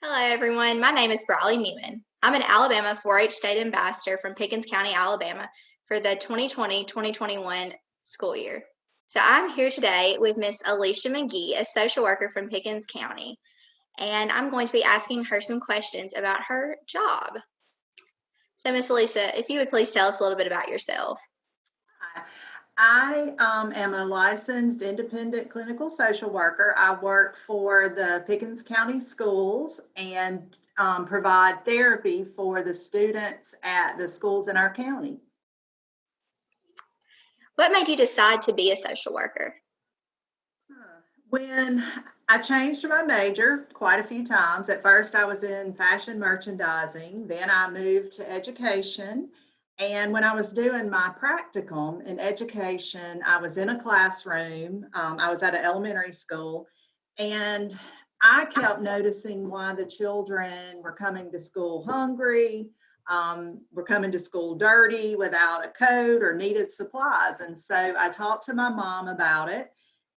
Hello, everyone. My name is Briley Newman. I'm an Alabama 4 H state ambassador from Pickens County, Alabama for the 2020 2021 school year. So I'm here today with Miss Alicia McGee, a social worker from Pickens County, and I'm going to be asking her some questions about her job. So, Miss Alicia, if you would please tell us a little bit about yourself. I um, am a licensed independent clinical social worker. I work for the Pickens County Schools and um, provide therapy for the students at the schools in our county. What made you decide to be a social worker? When I changed my major quite a few times, at first I was in fashion merchandising, then I moved to education and when I was doing my practicum in education, I was in a classroom. Um, I was at an elementary school, and I kept noticing why the children were coming to school hungry, um, were coming to school dirty without a coat or needed supplies. And so I talked to my mom about it,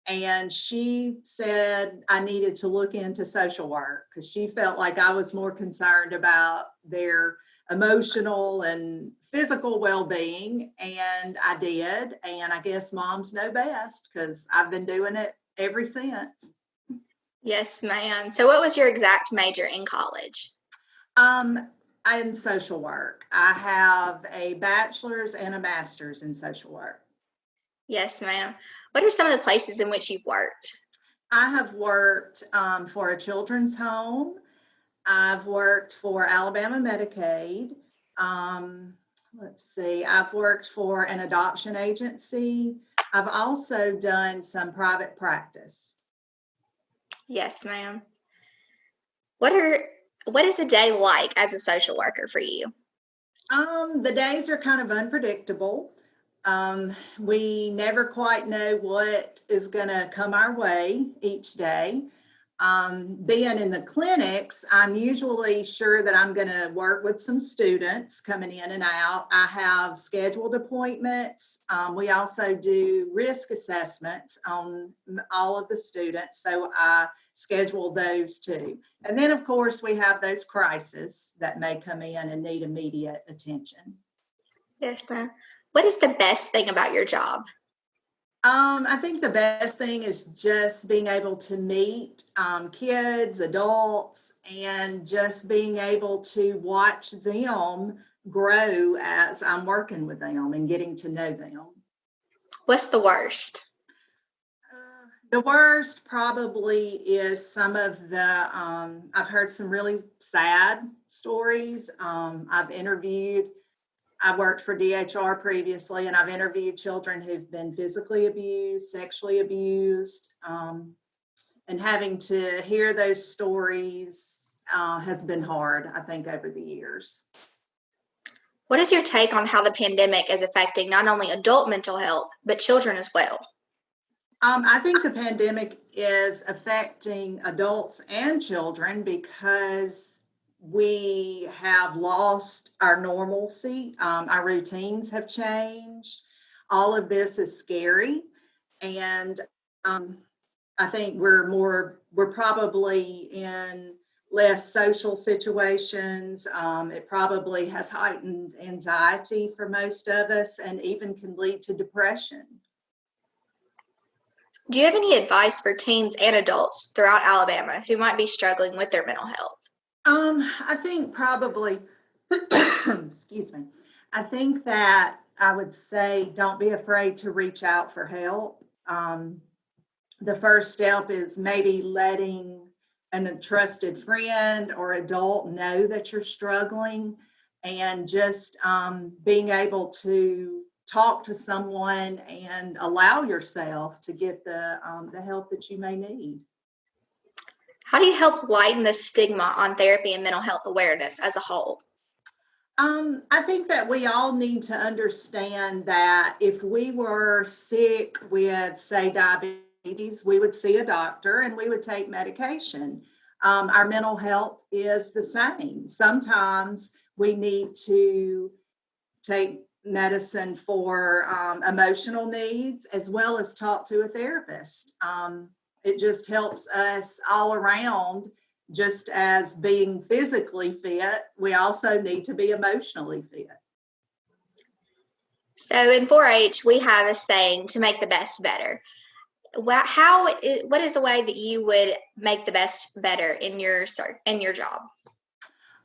and she said I needed to look into social work because she felt like I was more concerned about their emotional and physical well-being and I did and I guess moms know best because I've been doing it ever since. Yes, ma'am. So what was your exact major in college? Um, in social work. I have a bachelor's and a master's in social work. Yes, ma'am. What are some of the places in which you've worked? I have worked um, for a children's home. I've worked for Alabama Medicaid. Um, let's see, I've worked for an adoption agency. I've also done some private practice. Yes, ma'am. What are what is a day like as a social worker for you? Um, the days are kind of unpredictable. Um, we never quite know what is going to come our way each day um, being in the clinics, I'm usually sure that I'm going to work with some students coming in and out. I have scheduled appointments. Um, we also do risk assessments on all of the students, so I schedule those too. And then, of course, we have those crises that may come in and need immediate attention. Yes, ma'am. What is the best thing about your job? Um, I think the best thing is just being able to meet um, kids, adults, and just being able to watch them grow as I'm working with them and getting to know them. What's the worst? Uh, the worst probably is some of the, um, I've heard some really sad stories. Um, I've interviewed I worked for DHR previously and I've interviewed children who've been physically abused, sexually abused, um, and having to hear those stories uh, has been hard, I think, over the years. What is your take on how the pandemic is affecting not only adult mental health, but children as well? Um, I think the pandemic is affecting adults and children because we have lost our normalcy. Um, our routines have changed. All of this is scary. And um, I think we're more, we're probably in less social situations. Um, it probably has heightened anxiety for most of us and even can lead to depression. Do you have any advice for teens and adults throughout Alabama who might be struggling with their mental health? Um, I think probably, excuse me, I think that I would say don't be afraid to reach out for help. Um, the first step is maybe letting a trusted friend or adult know that you're struggling and just um, being able to talk to someone and allow yourself to get the, um, the help that you may need. How do you help lighten the stigma on therapy and mental health awareness as a whole? Um, I think that we all need to understand that if we were sick with, say, diabetes, we would see a doctor and we would take medication. Um, our mental health is the same. Sometimes we need to take medicine for um, emotional needs as well as talk to a therapist. Um, it just helps us all around just as being physically fit, we also need to be emotionally fit. So in 4-H, we have a saying to make the best better. Wha- How? What is the way that you would make the best better in your in your job?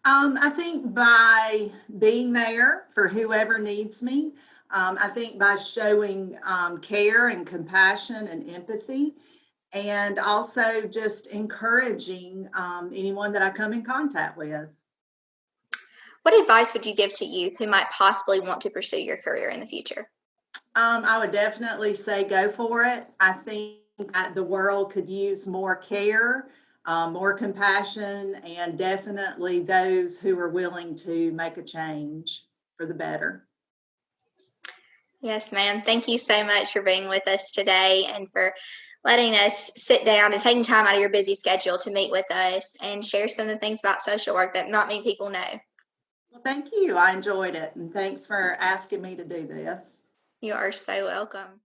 Um, I think by being there for whoever needs me, um, I think by showing um, care and compassion and empathy, and also just encouraging um, anyone that I come in contact with. What advice would you give to youth who might possibly want to pursue your career in the future? Um, I would definitely say go for it. I think that the world could use more care, um, more compassion, and definitely those who are willing to make a change for the better. Yes, ma'am. Thank you so much for being with us today and for letting us sit down and taking time out of your busy schedule to meet with us and share some of the things about social work that not many people know. Well, thank you. I enjoyed it, and thanks for asking me to do this. You are so welcome.